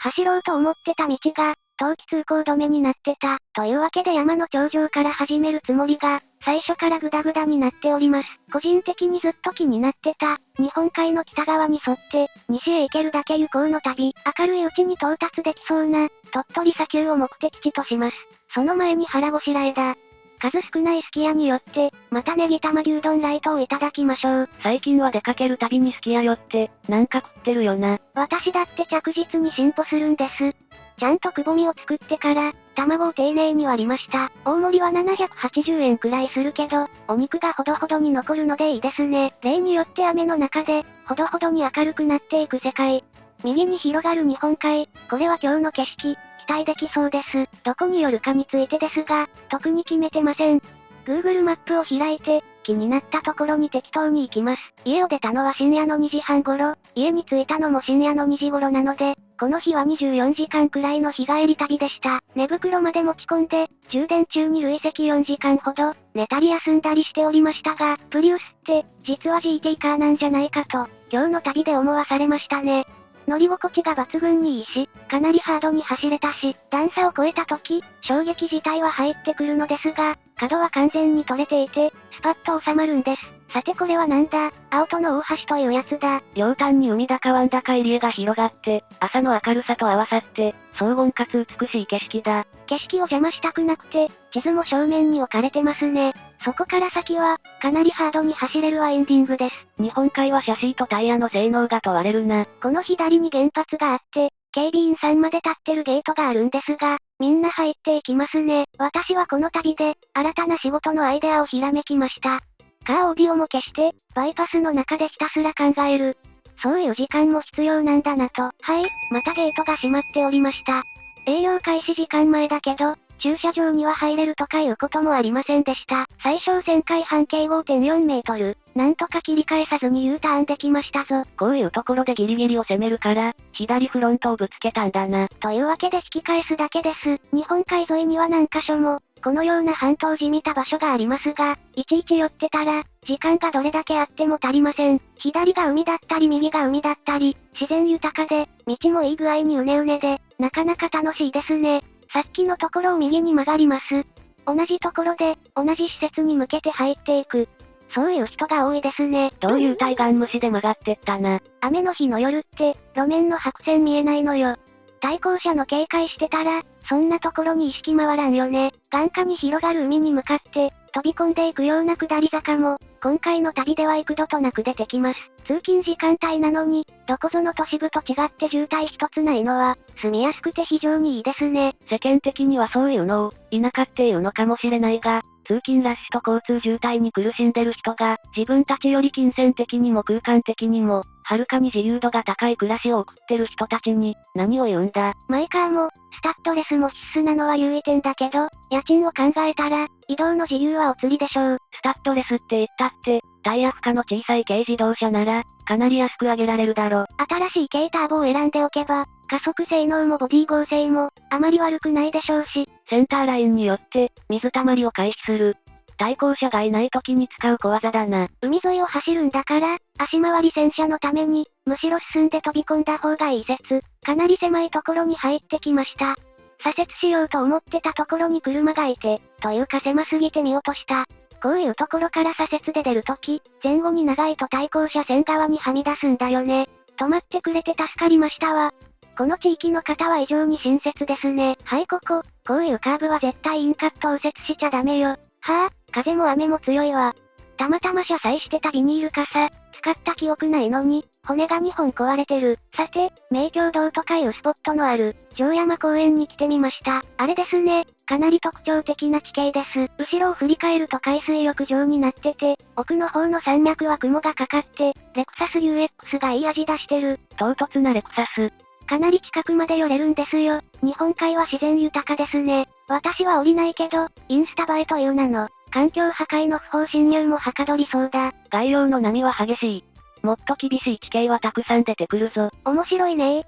走ろうと思ってた道が、冬季通行止めになってた。というわけで山の頂上から始めるつもりが、最初からグダグダになっております。個人的にずっと気になってた、日本海の北側に沿って、西へ行けるだけ行こうの旅、明るいうちに到達できそうな、鳥取砂丘を目的地とします。その前に腹ごしらえだ。数少ないすき家によって、またネギ玉牛丼ライトをいただきましょう。最近は出かけるたびにすき家寄って、なんか食ってるよな。私だって着実に進歩するんです。ちゃんとくぼみを作ってから、卵を丁寧に割りました。大盛りは780円くらいするけど、お肉がほどほどに残るのでいいですね。例によって雨の中で、ほどほどに明るくなっていく世界。右に広がる日本海、これは今日の景色、待できそうです。どこによるかについてですが、特に決めてません。Google マップを開いて、気になったところに適当に行きます。家を出たのは深夜の2時半頃、家に着いたのも深夜の2時頃なので、この日は24時間くらいの日帰り旅でした。寝袋まで持ち込んで、充電中に累積4時間ほど、寝たり休んだりしておりましたが、プリウスって、実は GT カーなんじゃないかと、今日の旅で思わされましたね。乗り心地が抜群にいいし、かなりハードに走れたし、段差を超えた時、衝撃自体は入ってくるのですが、角は完全に取れていて、スパッと収まるんです。さてこれはなんだ？青との大橋というやつだ。両端に海だか湾だか入り江が広がって、朝の明るさと合わさって、荘厳かつ美しい景色だ。景色を邪魔したくなくて、地図も正面に置かれてますね。そこから先は、かなりハードに走れるはエンディングです。日本海はシャシーとタイヤの性能が問われるな。この左に原発があって、警備員さんまで立ってるゲートがあるんですが、みんな入っていきますね。私はこの旅で、新たな仕事のアイデアをひらめきました。カーオーディオも消して、バイパスの中でひたすら考える。そういう時間も必要なんだなと。はい、またゲートが閉まっておりました。営業開始時間前だけど、駐車場には入れるとかいうこともありませんでした。最小旋回半径5.4メートル。なんとか切り返さずに U ターンできましたぞ。こういうところでギリギリを攻めるから、左フロントをぶつけたんだな。というわけで引き返すだけです。日本海沿いには何箇所も、このような半島じみた場所がありますが、いちいち寄ってたら、時間がどれだけあっても足りません。左が海だったり右が海だったり、自然豊かで、道もいい具合にうねうねで、なかなか楽しいですね。さっきのところを右に曲がります。同じところで、同じ施設に向けて入っていく。そういう人が多いですね。どういう対岸虫で曲がってったな。雨の日の夜って、路面の白線見えないのよ。対向車の警戒してたら、そんなところに意識回らんよね。眼下に広がる海に向かって、飛び込んでいくような下り坂も、今回の旅では幾度となく出てきます。通勤時間帯なのに、どこぞの都市部と違って渋滞一つないのは、住みやすくて非常にいいですね。世間的にはそういうのを、田舎っていうのかもしれないが、通勤ラッシュと交通渋滞に苦しんでる人が、自分たちより金銭的にも空間的にも、はるかに自由度が高い暮らしを送ってる人たちに、何を言うんだ。マイカーも、スタッドレスも必須なのは優位点だけど、家賃を考えたら、移動の自由はお釣りでしょう。スタッドレスって言ったって、タイヤ負荷の小さい軽自動車なら、かなり安く上げられるだろ。新しい軽ターボを選んでおけば、加速性能もボディ剛性も、あまり悪くないでしょうし。センターラインによって、水たまりを回避する。対向車がいない時に使う小技だな。海沿いを走るんだから、足回り戦車のために、むしろ進んで飛び込んだ方がいい説。かなり狭いところに入ってきました。左折しようと思ってたところに車がいて、というか狭すぎて見落とした。こういうところから左折で出るとき、前後に長いと対向車線側にはみ出すんだよね。止まってくれて助かりましたわ。この地域の方は異常に親切ですね。はいここ、こういうカーブは絶対インカット右折しちゃダメよ。はあ、風も雨も強いわ。たまたま車載してたビニール傘、使った記憶ないのに、骨が2本壊れてる。さて、名橋道とかいうスポットのある、城山公園に来てみました。あれですね、かなり特徴的な地形です。後ろを振り返ると海水浴場になってて、奥の方の山脈は雲がかかって、レクサス UX がいい味出してる。唐突なレクサス。かなり近くまで寄れるんですよ。日本海は自然豊かですね。私は降りないけど、インスタ映えという名の、環境破壊の不法侵入もはかどりそうだ。概要の波は激しい。もっと厳しい地形はたくさん出てくるぞ。面白いね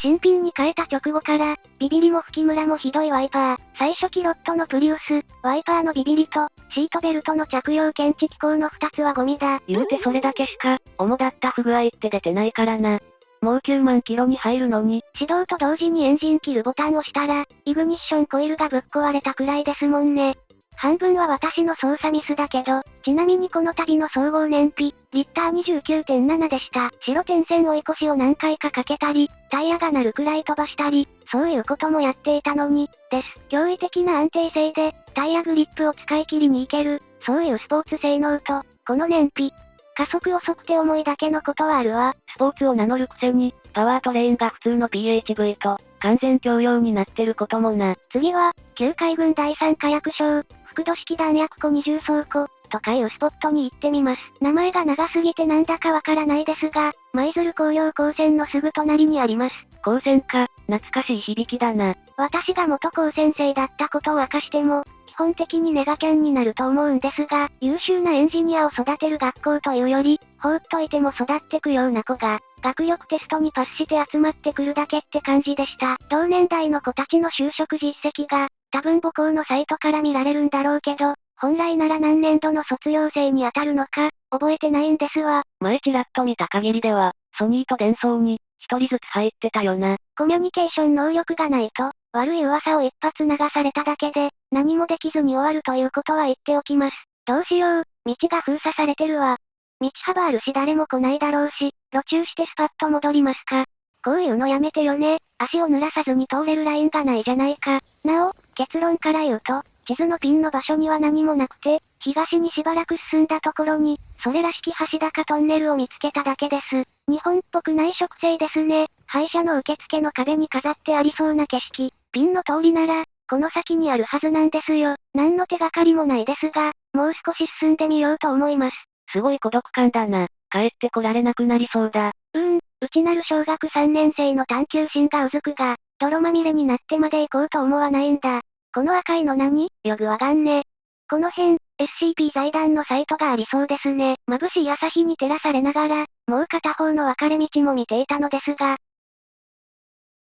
新品に変えた直後から、ビビリも吹きムラもひどいワイパー。最初キロットのプリウス、ワイパーのビビリと、シートベルトの着用検知機構の2つはゴミだ。言うてそれだけしか、主だった不具合って出てないからな。もう9万キロに入るのに。始動と同時にエンジン切るボタンを押したら、イグニッションコイルがぶっ壊れたくらいですもんね。半分は私の操作ミスだけど、ちなみにこの旅の総合燃費、リッター29.7でした。白点線追い越しを何回かかけたり、タイヤが鳴るくらい飛ばしたり、そういうこともやっていたのに、です。驚異的な安定性で、タイヤグリップを使い切りに行ける、そういうスポーツ性能と、この燃費。加速遅くて重いだけのことはあるわ。スポーツを名乗るくせに、パワートレインが普通の PHV と、完全共用になってることもな。次は、旧海軍第三火薬賞、複土式弾薬庫二重倉庫、とかいうスポットに行ってみます。名前が長すぎてなんだかわからないですが、舞鶴工業高専のすぐ隣にあります。高専か、懐かしい響きだな。私が元高専生だったことを明かしても、基本的にネガキャンになると思うんですが、優秀なエンジニアを育てる学校というより、放っといても育ってくような子が、学力テストにパスして集まってくるだけって感じでした。同年代の子たちの就職実績が、多分母校のサイトから見られるんだろうけど、本来なら何年度の卒業生に当たるのか、覚えてないんですわ。前ちらっと見た限りでは、ソニーと伝送に、一人ずつ入ってたよな。コミュニケーション能力がないと、悪い噂を一発流されただけで、何もできずに終わるということは言っておきます。どうしよう、道が封鎖されてるわ。道幅あるし誰も来ないだろうし、路中してスパッと戻りますか。こういうのやめてよね。足を濡らさずに通れるラインがないじゃないか。なお、結論から言うと、地図のピンの場所には何もなくて、東にしばらく進んだところに、それらしき橋高トンネルを見つけただけです。日本っぽくない植生ですね。歯医者の受付の壁に飾ってありそうな景色。ピンの通りなら、この先にあるはずなんですよ。何の手がかりもないですが、もう少し進んでみようと思います。すごい孤独感だな。帰ってこられなくなりそうだ。うーん、内なる小学3年生の探求心がうずくが、泥まみれになってまで行こうと思わないんだ。この赤いの何？よくわかんね。この辺、SCP 財団のサイトがありそうですね。眩しい朝日に照らされながら、もう片方の分かれ道も見ていたのですが。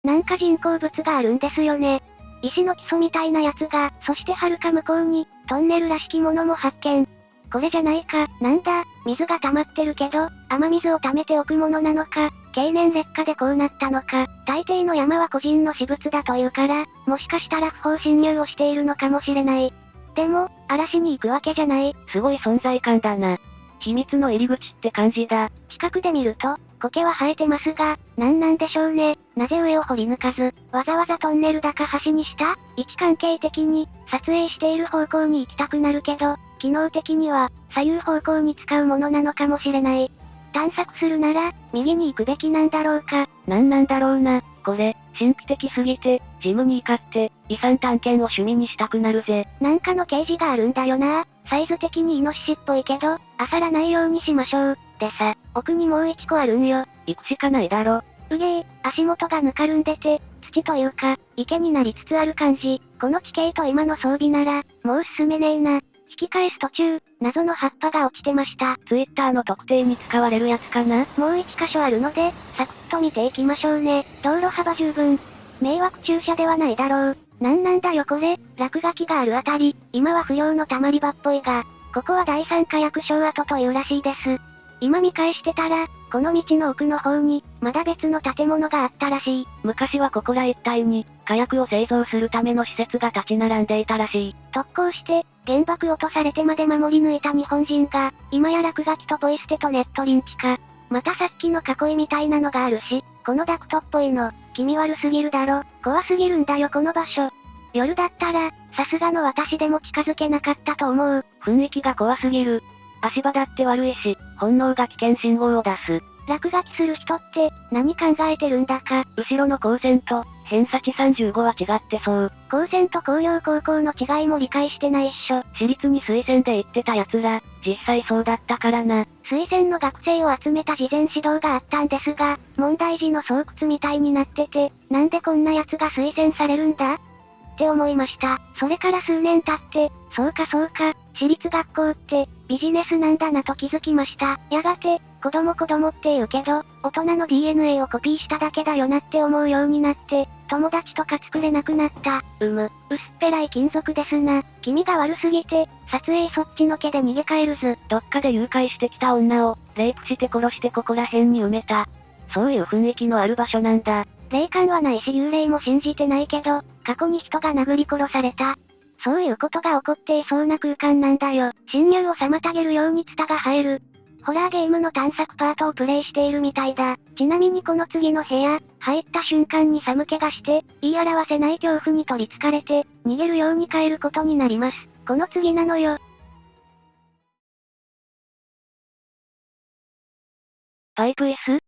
なんか人工物があるんですよね。石の基礎みたいなやつが、そして遥か向こうに、トンネルらしきものも発見。これじゃないか、なんだ、水が溜まってるけど、雨水を溜めておくものなのか、経年劣化でこうなったのか、大抵の山は個人の私物だというから、もしかしたら不法侵入をしているのかもしれない。でも、嵐に行くわけじゃない。すごい存在感だな。秘密の入り口って感じだ。近くで見ると、苔は生えてますが、何なんでしょうね。なぜ上を掘り抜かず、わざわざトンネルだか橋にした？位置関係的に、撮影している方向に行きたくなるけど、機能的には、左右方向に使うものなのかもしれない。探索するなら、右に行くべきなんだろうか。なんなんだろうな。これ、神秘的すぎて、ジムに怒って、遺産探検を趣味にしたくなるぜ。なんかの掲示があるんだよな。サイズ的にイノシシっぽいけど、あさらないようにしましょう。でさ、奥にもう一個あるんよ。行くしかないだろ。うげえ、足元がぬかるんでて、土というか、池になりつつある感じ。この地形と今の装備なら、もう進めねえな。引き返す途中、謎の葉っぱが落ちてました。ツイッターの特定に使われるやつかな？もう一箇所あるので、サクッと見ていきましょうね。道路幅十分。迷惑駐車ではないだろう。なんなんだよこれ、落書きがあるあたり、今は不良の溜まり場っぽいが、ここは第三火薬賞跡というらしいです。今見返してたら、この道の奥の方に、まだ別の建物があったらしい。昔はここら一帯に、火薬を製造するための施設が立ち並んでいたらしい。特攻して、原爆落とされてまで守り抜いた日本人が、今や落書きとポイ捨てとネットリンチか。またさっきの囲いみたいなのがあるし、このダクトっぽいの、気味悪すぎるだろ。怖すぎるんだよこの場所。夜だったら、さすがの私でも近づけなかったと思う。雰囲気が怖すぎる。足場だって悪いし、本能が危険信号を出す。落書きする人って、何考えてるんだか。後ろの光線と、偏差値35は違ってそう。光線と工業高校の違いも理解してないっしょ。私立に推薦で行ってた奴ら、実際そうだったからな。推薦の学生を集めた事前指導があったんですが、問題児の巣窟みたいになってて、なんでこんな奴が推薦されるんだ？って思いました。それから数年経って、そうかそうか、私立学校って、ビジネスなんだなと気づきました。やがて、子供子供って言うけど、大人の DNA をコピーしただけだよなって思うようになって、友達とか作れなくなった。うむ、薄っぺらい金属ですな。気味が悪すぎて、撮影そっちのけで逃げ帰るず。どっかで誘拐してきた女を、レイプして殺してここら辺に埋めた。そういう雰囲気のある場所なんだ。霊感はないし幽霊も信じてないけど、過去に人が殴り殺された。そういうことが起こっていそうな空間なんだよ。侵入を妨げるようにツタが生える。ホラーゲームの探索パートをプレイしているみたいだ。ちなみにこの次の部屋、入った瞬間に寒気がして、言い表せない恐怖に取り憑かれて、逃げるように帰ることになります。この次なのよ。パイプ椅子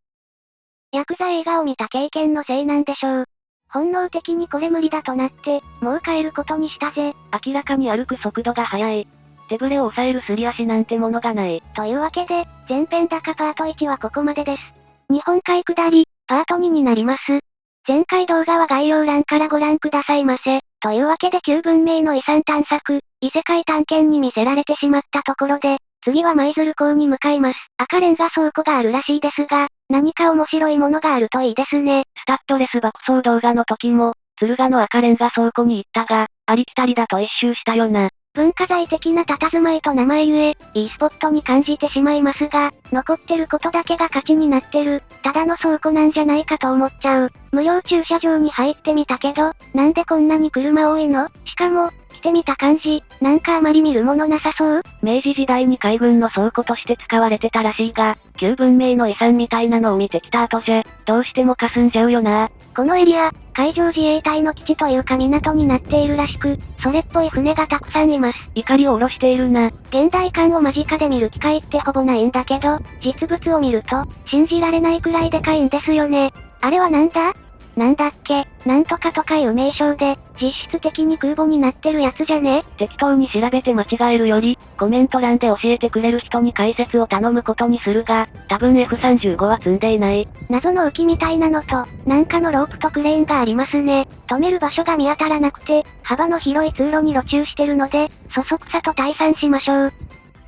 ヤクザ映画を見た経験のせいなんでしょう。本能的にこれ無理だとなって、もう帰ることにしたぜ。明らかに歩く速度が速い。手ぶれを抑えるすり足なんてものがない。というわけで、前編高パート1はここまでです。日本海下り、パート2になります。前回動画は概要欄からご覧くださいませ。というわけで旧文明の遺産探索、異世界探検に見せられてしまったところで、次は舞鶴港に向かいます。赤レンガ倉庫があるらしいですが、何か面白いものがあるといいですね。スタッドレス爆走動画の時も、鶴ヶの赤レンガ倉庫に行ったが、ありきたりだと一周したよな。文化財的な佇まいと名前ゆえ、いいスポットに感じてしまいますが、残ってることだけが価値になってる、ただの倉庫なんじゃないかと思っちゃう。無料駐車場に入ってみたけど、なんでこんなに車多いの？しかも、来てみた感じ、なんかあまり見るものなさそう？明治時代に海軍の倉庫として使われてたらしいが、旧文明の遺産みたいなのを見てきた後じゃ、どうしても霞んじゃうよな。このエリア、海上自衛隊の基地というか港になっているらしく、それっぽい船がたくさんいます。怒りを下ろしているな。現代艦を間近で見る機会ってほぼないんだけど、実物を見ると、信じられないくらいでかいんですよね。あれはなんだ？なんだっけ、なんとかとかいう名称で、実質的に空母になってるやつじゃね？適当に調べて間違えるより、コメント欄で教えてくれる人に解説を頼むことにするが、多分 F35 は積んでいない。謎の浮きみたいなのと、なんかのロープとクレーンがありますね。止める場所が見当たらなくて、幅の広い通路に路中してるので、そそくさと退散しましょう。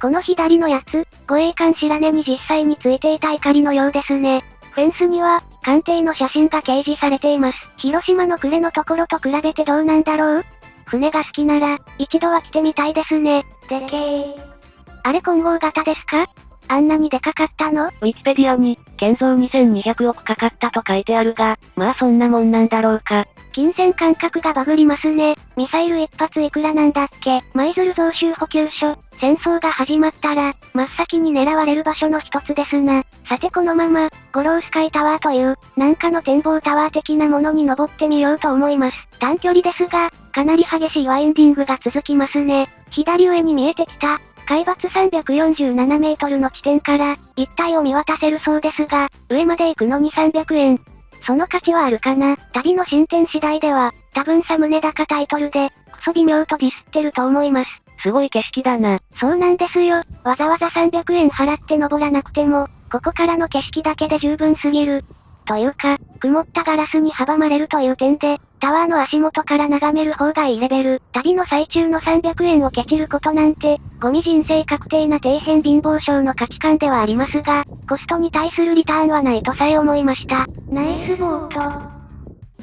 この左のやつ、護衛艦白根に実際についていた怒りのようですね。フェンスには、鑑定の写真が掲示されています。広島の呉のところと比べてどうなんだろう？船が好きなら、一度は来てみたいですね。でけー。あれ混合型ですか？あんなにでかかったの？ウィキペディアに、建造2200億かかったと書いてあるが、まあそんなもんなんだろうか。金銭感覚がバグりますね。ミサイル一発いくらなんだっけ舞鶴増収補給所。戦争が始まったら、真っ先に狙われる場所の一つですな。さてこのまま、ゴロースカイタワーという、なんかの展望タワー的なものに登ってみようと思います。短距離ですが、かなり激しいワインディングが続きますね。左上に見えてきた、海抜347メートルの地点から、一帯を見渡せるそうですが、上まで行くのに300円。その価値はあるかな？旅の進展次第では、多分サムネ高タイトルで、クソ微妙とディスってると思います。すごい景色だな。そうなんですよ。わざわざ300円払って登らなくても、ここからの景色だけで十分すぎる。というか、曇ったガラスに阻まれるという点で、タワーの足元から眺める方がいいレベル。旅の最中の300円をケチることなんて、ゴミ人生確定な底辺貧乏症の価値観ではありますが、コストに対するリターンはないとさえ思いました。ナイスボート。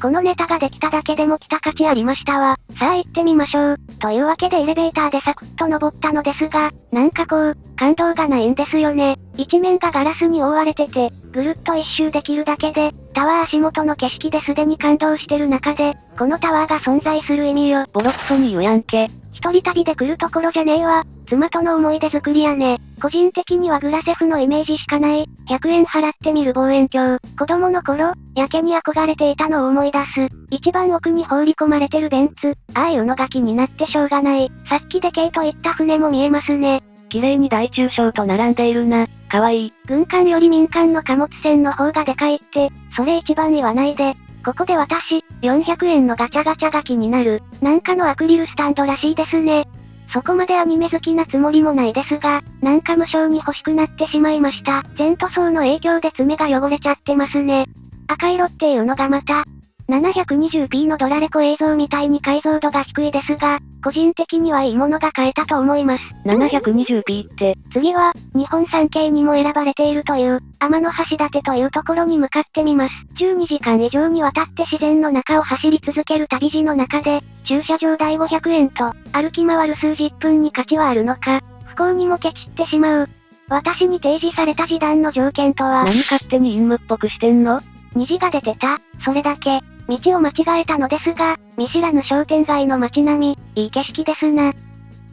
このネタができただけでも来た価値ありましたわ。さあ行ってみましょう。というわけでエレベーターでサクッと登ったのですが、なんかこう、感動がないんですよね。一面がガラスに覆われてて、ぐるっと一周できるだけで、タワー足元の景色ですでに感動してる中で、このタワーが存在する意味よ。ボロクソに言うやんけ。一人旅で来るところじゃねえわ。妻との思い出作りやね。個人的にはグラセフのイメージしかない。100円払ってみる望遠鏡。子供の頃、やけに憧れていたのを思い出す。一番奥に放り込まれてるベンツ。ああいうのが気になってしょうがない。さっきでけいと言った船も見えますね。綺麗に大中小と並んでいるな。かわいい。軍艦より民間の貨物船の方がでかいって、それ一番言わないで。ここで私、400円のガチャガチャが気になる。なんかのアクリルスタンドらしいですね。そこまでアニメ好きなつもりもないですが、なんか無性に欲しくなってしまいました。全塗装の影響で爪が汚れちゃってますね。赤色っていうのがまた、720p のドラレコ映像みたいに解像度が低いですが、個人的にはいいものが買えたと思います。720p って。次は、日本三景にも選ばれているという、天の橋立というところに向かってみます。12時間以上にわたって自然の中を走り続ける旅路の中で、駐車場代500円と、歩き回る数十分に価値はあるのか、不幸にもケチってしまう。私に提示された示談の条件とは？何勝手に陰夢っぽくしてんの？虹が出てた、それだけ。道を間違えたのですが、見知らぬ商店街の街並み、いい景色ですな。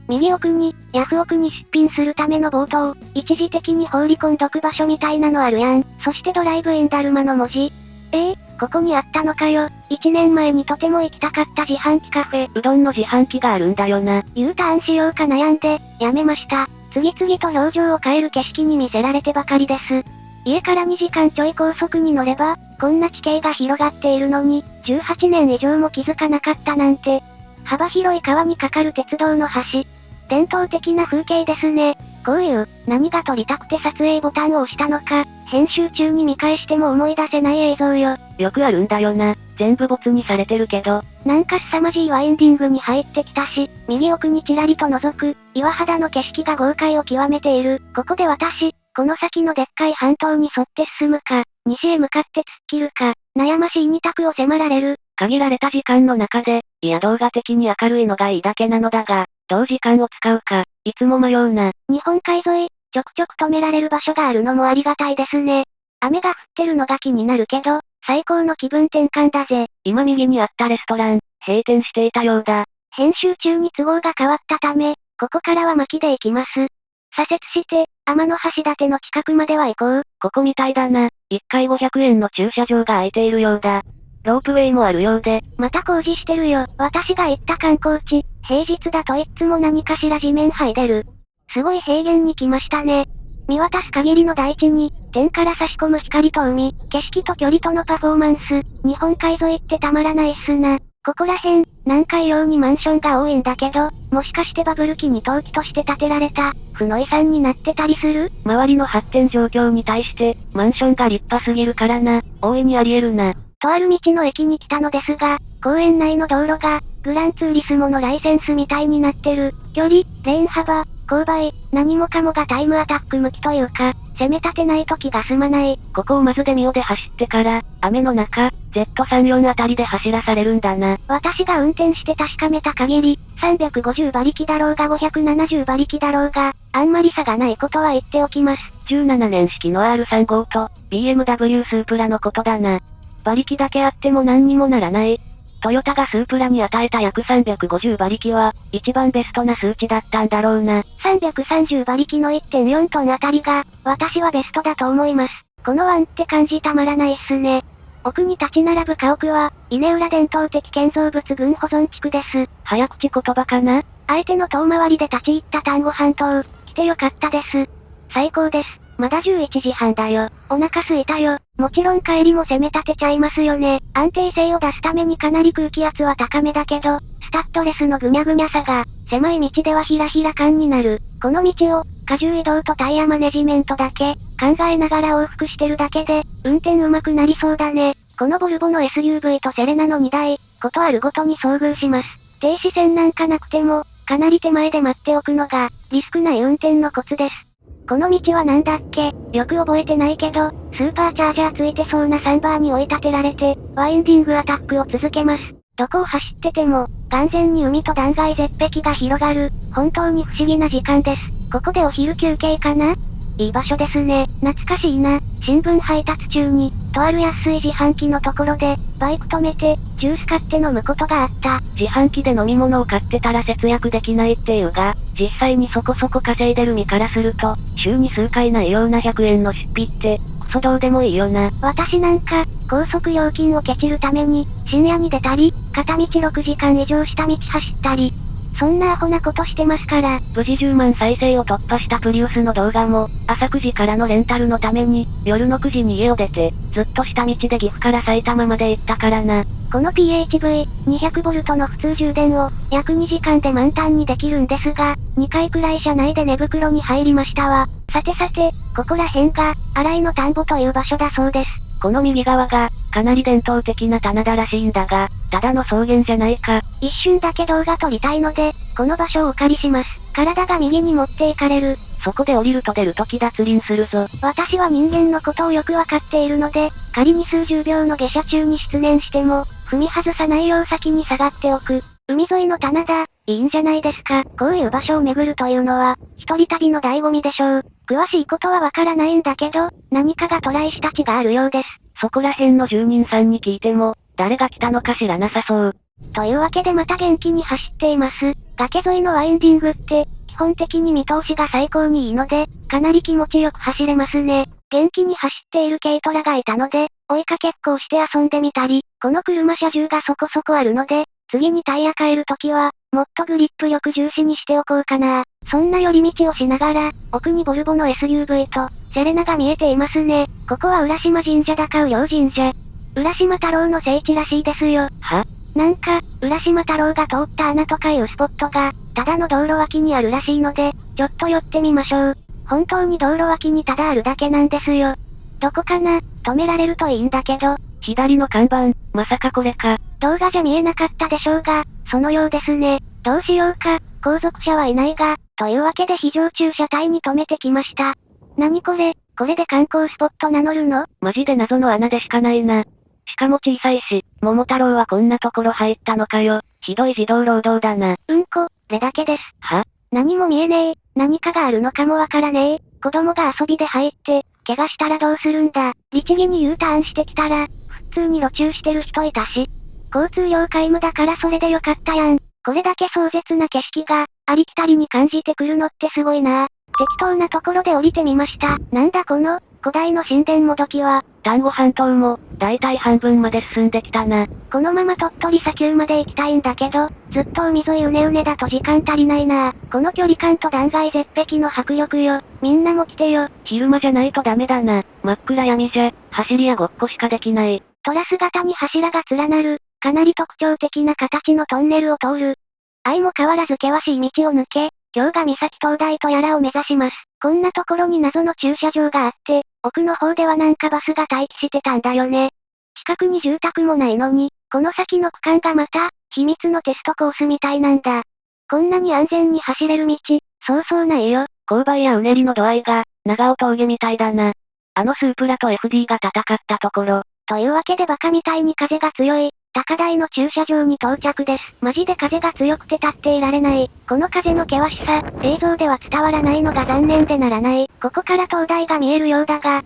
右奥に、ヤフオクに出品するための冒頭、一時的に放り込んどく場所みたいなのあるやん。そしてドライブインダルマの文字。ええー、ここにあったのかよ。一年前にとても行きたかった自販機カフェ。うどんの自販機があるんだよな。U ターンしようか悩んで、やめました。次々と表情を変える景色に見せられてばかりです。家から2時間ちょい高速に乗れば、こんな地形が広がっているのに、18年以上も気づかなかったなんて。幅広い川に架かる鉄道の橋。伝統的な風景ですね。こういう、何が撮りたくて撮影ボタンを押したのか、編集中に見返しても思い出せない映像よ。よくあるんだよな。全部没にされてるけど。なんか凄まじいワインディングに入ってきたし、右奥にちらりと覗く、岩肌の景色が豪快を極めている。ここで私、この先のでっかい半島に沿って進むか、西へ向かって突っ切るか、悩ましい二択を迫られる。限られた時間の中で、いや動画的に明るいのがいいだけなのだが、どう時間を使うか、いつも迷うな。日本海沿い、ちょくちょく止められる場所があるのもありがたいですね。雨が降ってるのが気になるけど、最高の気分転換だぜ。今右にあったレストラン、閉店していたようだ。編集中に都合が変わったため、ここからは巻きで行きます。左折して、天の橋立の近くまでは行こう。ここみたいだな。1回500円の駐車場が空いているようだ。ロープウェイもあるようで。また工事してるよ。私が行った観光地、平日だといつも何かしら地面剥いでる。すごい平原に来ましたね。見渡す限りの大地に、天から差し込む光と海、景色と距離とのパフォーマンス、日本海沿いってたまらないっすな。ここら辺、南海用にマンションが多いんだけど、もしかしてバブル期に陶器として建てられた、負の遺産になってたりする？周りの発展状況に対して、マンションが立派すぎるからな、大いにあり得るな。とある道の駅に来たのですが、公園内の道路が、グランツーリスモのライセンスみたいになってる。距離、レーン幅、勾配、何もかもがタイムアタック向きというか、攻め立てない時が済まない。ここをまずデミオで走ってから、雨の中、Z34 あたりで走らされるんだな。私が運転して確かめた限り、350馬力だろうが570馬力だろうが、あんまり差がないことは言っておきます。17年式の R35 と、BMW スープラのことだな。馬力だけあっても何にもならない。トヨタがスープラに与えた約350馬力は、一番ベストな数値だったんだろうな。330馬力の1.4トンあたりが、私はベストだと思います。このワンって感じたまらないっすね。奥に立ち並ぶ家屋は、稲浦伝統的建造物群保存地区です。早口言葉かな？相手の遠回りで立ち入った丹後半島、来てよかったです。最高です。まだ11時半だよ。お腹すいたよ。もちろん帰りも攻め立てちゃいますよね。安定性を出すためにかなり空気圧は高めだけど、スタッドレスのぐにゃぐにゃさが、狭い道ではひらひら感になる。この道を、荷重移動とタイヤマネジメントだけ、考えながら往復してるだけで、運転上手くなりそうだね。このボルボの SUV とセレナの2台、ことあるごとに遭遇します。停止線なんかなくても、かなり手前で待っておくのが、リスクない運転のコツです。この道はなんだっけ？よく覚えてないけど、スーパーチャージャーついてそうなサンバーに追い立てられて、ワインディングアタックを続けます。どこを走ってても、完全に海と断崖絶壁が広がる、本当に不思議な時間です。ここでお昼休憩かな？いい場所ですね。懐かしいな。新聞配達中に、とある安い自販機のところで、バイク止めて、ジュース買って飲むことがあった。自販機で飲み物を買ってたら節約できないっていうが、実際にそこそこ稼いでる身からすると、週に数回ないような100円の出費って、クソどうでもいいよな。私なんか、高速料金をケチるために、深夜に出たり、片道6時間以上下道走ったり、そんなアホなことしてますから。無事10万再生を突破したプリウスの動画も、朝9時からのレンタルのために、夜の9時に家を出て、ずっと下道で岐阜から埼玉まで行ったからな。この PHV-200V の普通充電を、約2時間で満タンにできるんですが、2回くらい車内で寝袋に入りましたわ。さてさて、ここら辺が、荒井の田んぼという場所だそうです。この右側が、かなり伝統的な棚田らしいんだが、ただの草原じゃないか。一瞬だけ動画撮りたいので、この場所をお借りします。体が右に持っていかれる。そこで降りると出るとき脱輪するぞ。私は人間のことをよくわかっているので、仮に数十秒の下車中に出念しても、踏み外さないよう先に下がっておく。海沿いの棚田、いいんじゃないですか。こういう場所を巡るというのは、一人旅の醍醐味でしょう。詳しいことはわからないんだけど、何かがトライした地があるようです。そこら辺の住人さんに聞いても、誰が来たのか知らなさそう。というわけでまた元気に走っています。崖沿いのワインディングって、基本的に見通しが最高にいいので、かなり気持ちよく走れますね。元気に走っている軽トラがいたので、追いかけっこをして遊んでみたり、この車車重がそこそこあるので、次にタイヤ変えるときは、もっとグリップ力重視にしておこうかな。そんな寄り道をしながら、奥にボルボの SUV と、セレナが見えていますね。ここは浦島神社高う両神社。浦島太郎の聖地らしいですよ。は？なんか、浦島太郎が通った穴とかいうスポットが、ただの道路脇にあるらしいので、ちょっと寄ってみましょう。本当に道路脇にただあるだけなんですよ。どこかな？止められるといいんだけど。左の看板、まさかこれか。動画じゃ見えなかったでしょうが、そのようですね。どうしようか、後続車はいないが、というわけで非常駐車帯に止めてきました。何これ、これで観光スポット名乗るの？マジで謎の穴でしかないな。しかも小さいし、桃太郎はこんなところ入ったのかよ。ひどい児童労働だな。うんこ、れだけです。は？何も見えねえ。何かがあるのかもわからねえ。子供が遊びで入って、怪我したらどうするんだ。律儀に U ターンしてきたら、普通に路中してる人いたし。交通量皆無だからそれでよかったやん。これだけ壮絶な景色が、ありきたりに感じてくるのってすごいな。適当なところで降りてみました。なんだこの、古代の神殿もどきは、丹後半島も、だいたい半分まで進んできたな。このまま鳥取砂丘まで行きたいんだけど、ずっと海沿いうねうねだと時間足りないな。この距離感と断崖絶壁の迫力よ。みんなも来てよ。昼間じゃないとダメだな。真っ暗闇じゃ、走りやごっこしかできない。トラス型に柱が連なる、かなり特徴的な形のトンネルを通る。相も変わらず険しい道を抜け、今日が三崎灯台とやらを目指します。こんなところに謎の駐車場があって、奥の方ではなんかバスが待機してたんだよね。近くに住宅もないのに、この先の区間がまた、秘密のテストコースみたいなんだ。こんなに安全に走れる道、そうそうないよ。勾配やうねりの度合いが、長尾峠みたいだな。あのスープラと FD が戦ったところ。というわけでバカみたいに風が強い、高台の駐車場に到着です。マジで風が強くて立っていられない。この風の険しさ、映像では伝わらないのが残念でならない。ここから灯台が見えるようだが。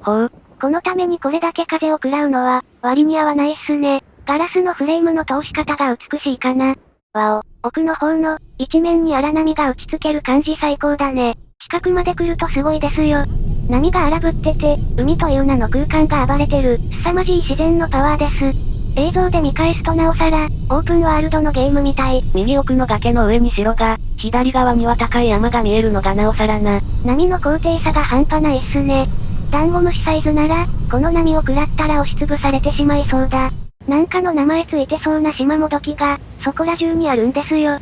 ほう。このためにこれだけ風を食らうのは、割に合わないっすね。ガラスのフレームの通し方が美しいかな。わお、奥の方の、一面に荒波が打ちつける感じ最高だね。近くまで来るとすごいですよ。波が荒ぶってて、海という名の空間が暴れてる、凄まじい自然のパワーです。映像で見返すとなおさら、オープンワールドのゲームみたい。右奥の崖の上に城が、左側には高い山が見えるのがなおさらな。波の高低差が半端ないっすね。ダンゴムシサイズなら、この波を食らったら押しつぶされてしまいそうだ。なんかの名前ついてそうな島もどきが、そこら中にあるんですよ。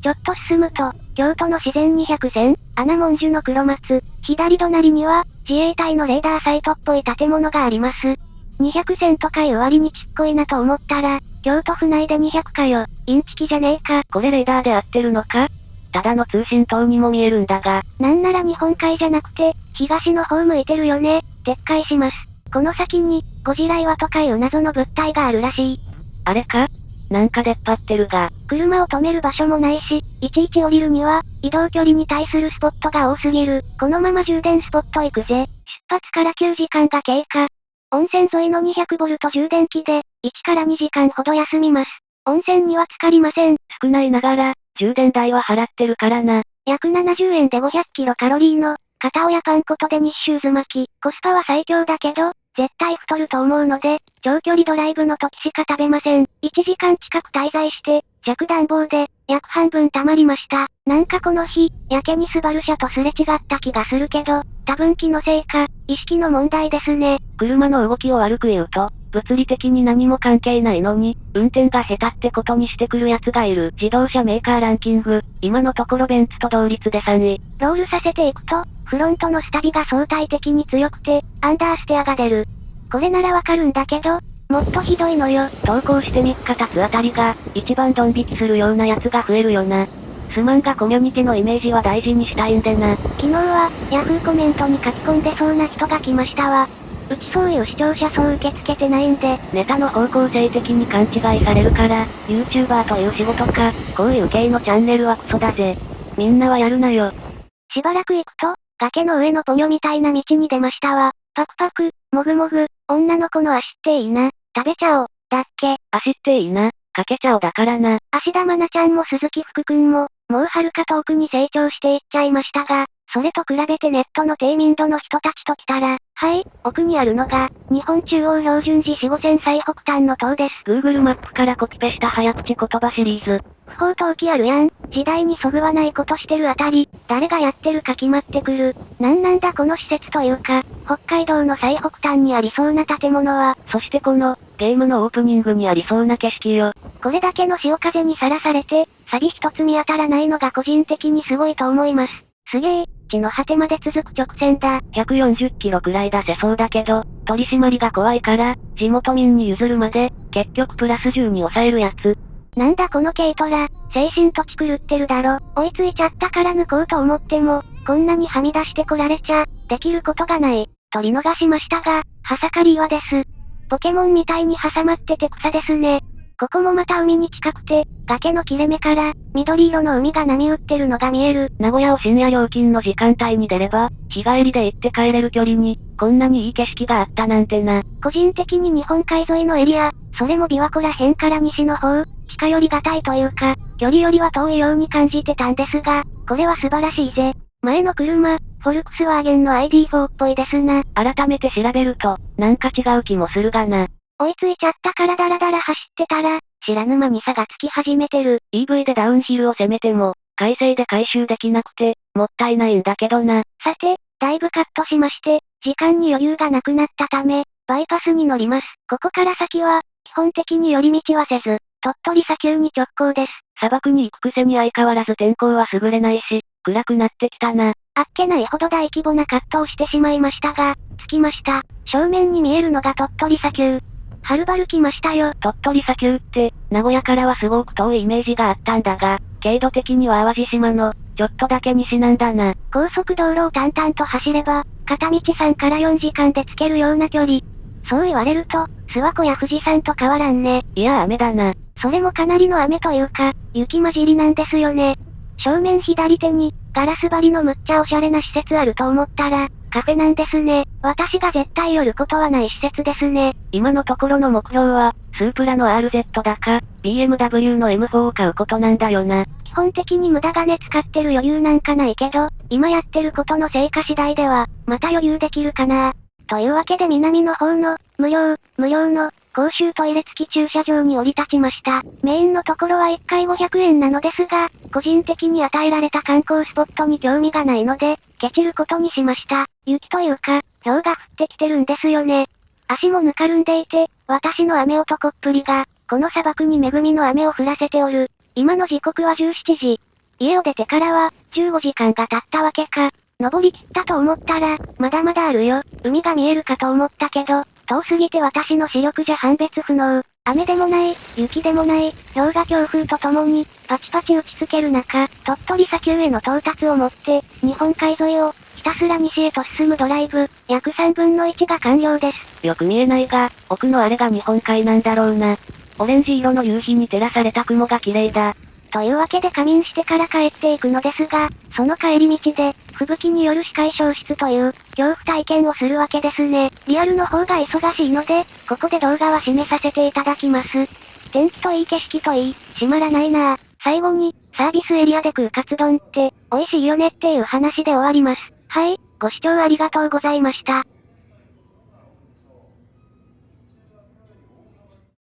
ちょっと進むと、京都の自然200線、穴文樹の黒松、左隣には、自衛隊のレーダーサイトっぽい建物があります。200線とかいう割にちっこいなと思ったら、京都府内で200かよ。インチキじゃねえか。これレーダーで合ってるのか？ただの通信塔にも見えるんだが。なんなら日本海じゃなくて、東の方向いてるよね。撤回します。この先に、ゴジラ岩とかいう謎の物体があるらしい。あれか？なんか出っ張ってるが。車を止める場所もないし、いちいち降りるには、移動距離に対するスポットが多すぎる。このまま充電スポット行くぜ。出発から9時間が経過。温泉沿いの 200V 充電器で、1から2時間ほど休みます。温泉には浸かりません。少ないながら、充電代は払ってるからな。約70円で500キロカロリーの、片親パン粉とデニッシューズ巻き。コスパは最強だけど、絶対太ると思うので、長距離ドライブの時しか食べません。1時間近く滞在して、弱暖房で、約半分溜まりました。なんかこの日、やけにスバル車とすれ違った気がするけど、多分気のせいか、意識の問題ですね。車の動きを悪く言うと、物理的に何も関係ないのに、運転が下手ってことにしてくる奴がいる。自動車メーカーランキング、今のところベンツと同率で3位。ロールさせていくと、フロントのスタビが相対的に強くて、アンダーステアが出る。これならわかるんだけど、もっとひどいのよ。投稿して3日経つあたりが、一番ドン引きするようなやつが増えるよな。すまんがコミュニティのイメージは大事にしたいんでな。昨日は、ヤフーコメントに書き込んでそうな人が来ましたわ。うちそういう視聴者層受け付けてないんで。ネタの方向性的に勘違いされるから、YouTuber という仕事か、こういう系のチャンネルはクソだぜ。みんなはやるなよ。しばらく行くと、崖の上のポニョみたいな道に出ましたわ。パクパク、もぐもぐ、女の子の足っていいな。食べちゃおう。だっけ。足っていいな。かけちゃおうだからな。芦田愛菜ちゃんも鈴木福くんも、もう遥か遠くに成長していっちゃいましたが、それと比べてネットの低民度の人たちと来たら、はい、奥にあるのが、日本中央標準時4 5線最北端の塔です。Google マップからコピペした早口言葉シリーズ。不法投棄あるやん。時代にそぐわないことしてるあたり、誰がやってるか決まってくる。なんなんだこの施設というか、北海道の最北端にありそうな建物は、そしてこの、ゲームのオープニングにありそうな景色よ。これだけの潮風にさらされて、サビ一つ見当たらないのが個人的にすごいと思います。すげえ、地の果てまで続く直線だ。140キロくらい出せそうだけど、取り締まりが怖いから、地元民に譲るまで、結局プラス10に抑えるやつ。なんだこの軽トラ、精神土地狂ってるだろ。追いついちゃったから抜こうと思っても、こんなにはみ出してこられちゃ、できることがない。取り逃しましたが、はさかり岩です。ポケモンみたいに挟まってて草ですね。ここもまた海に近くて、崖の切れ目から、緑色の海が波打ってるのが見える。名古屋を深夜料金の時間帯に出れば、日帰りで行って帰れる距離に、こんなにいい景色があったなんてな。個人的に日本海沿いのエリア、それも琵琶湖ら辺から西の方、近寄りがたいというか、距離よりは遠いように感じてたんですが、これは素晴らしいぜ。前の車、フォルクスワーゲンの ID4 っぽいですな。改めて調べると、なんか違う気もするがな。追いついちゃったからダラダラ走ってたら、知らぬ間に差がつき始めてる。EV でダウンヒルを攻めても、改正で回収できなくて、もったいないんだけどな。さて、だいぶカットしまして、時間に余裕がなくなったため、バイパスに乗ります。ここから先は、基本的に寄り道はせず、鳥取砂丘に直行です。砂漠に行くくせに相変わらず天候は優れないし、暗くなってきたな。あっけないほど大規模なカットをしてしまいましたが、着きました。正面に見えるのが鳥取砂丘。はるばる来ましたよ。鳥取砂丘って、名古屋からはすごく遠いイメージがあったんだが、経度的には淡路島の、ちょっとだけ西なんだな。高速道路を淡々と走れば、片道3から4時間で着けるような距離。そう言われると、諏訪湖や富士山と変わらんね。いや雨だな。それもかなりの雨というか、雪混じりなんですよね。正面左手に、ガラス張りのむっちゃおしゃれな施設あると思ったら、カフェなんですね。私が絶対寄ることはない施設ですね。今のところの目標は、スープラの RZ だか、BMW の M4 を買うことなんだよな。基本的に無駄金使ってる余裕なんかないけど、今やってることの成果次第では、また余裕できるかな。というわけで南の方の、無料、無料の、公衆トイレ付き駐車場に降り立ちました。メインのところは1回500円なのですが、個人的に与えられた観光スポットに興味がないので、ケチることにしました。雪というか、氷が降ってきてるんですよね。足もぬかるんでいて、私の雨男っぷりが、この砂漠に恵みの雨を降らせておる。今の時刻は17時。家を出てからは、15時間が経ったわけか。登り切ったと思ったら、まだまだあるよ。海が見えるかと思ったけど、遠すぎて私の視力じゃ判別不能。雨でもない、雪でもない、氷が強風とともに、パチパチ打ちつける中、鳥取砂丘への到達をもって、日本海沿いを、ひたすら西へと進むドライブ、約3分の1が完了です。よく見えないが、奥のあれが日本海なんだろうな。オレンジ色の夕日に照らされた雲が綺麗だ。というわけで仮眠してから帰っていくのですが、その帰り道で、吹雪による視界消失という、恐怖体験をするわけですね。リアルの方が忙しいので、ここで動画は締めさせていただきます。天気といい景色といい、閉まらないなぁ。最後に、サービスエリアで食うカツ丼って、美味しいよねっていう話で終わります。はい、ご視聴ありがとうございました。